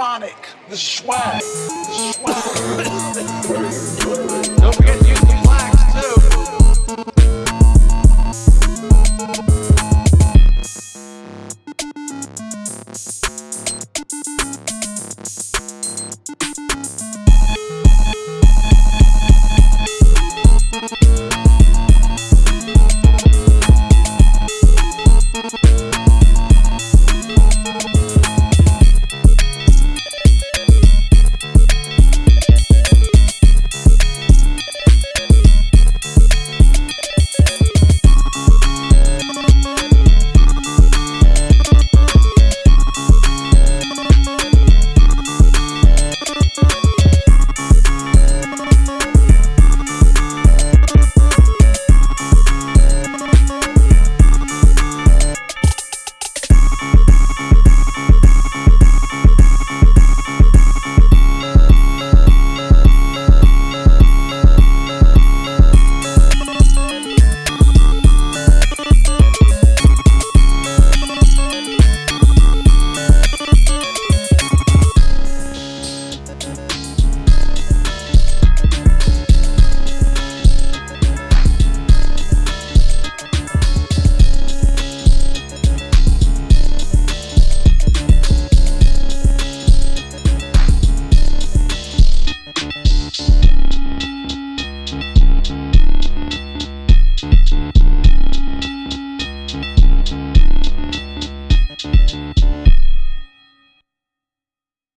Phonic, the swag, the swag.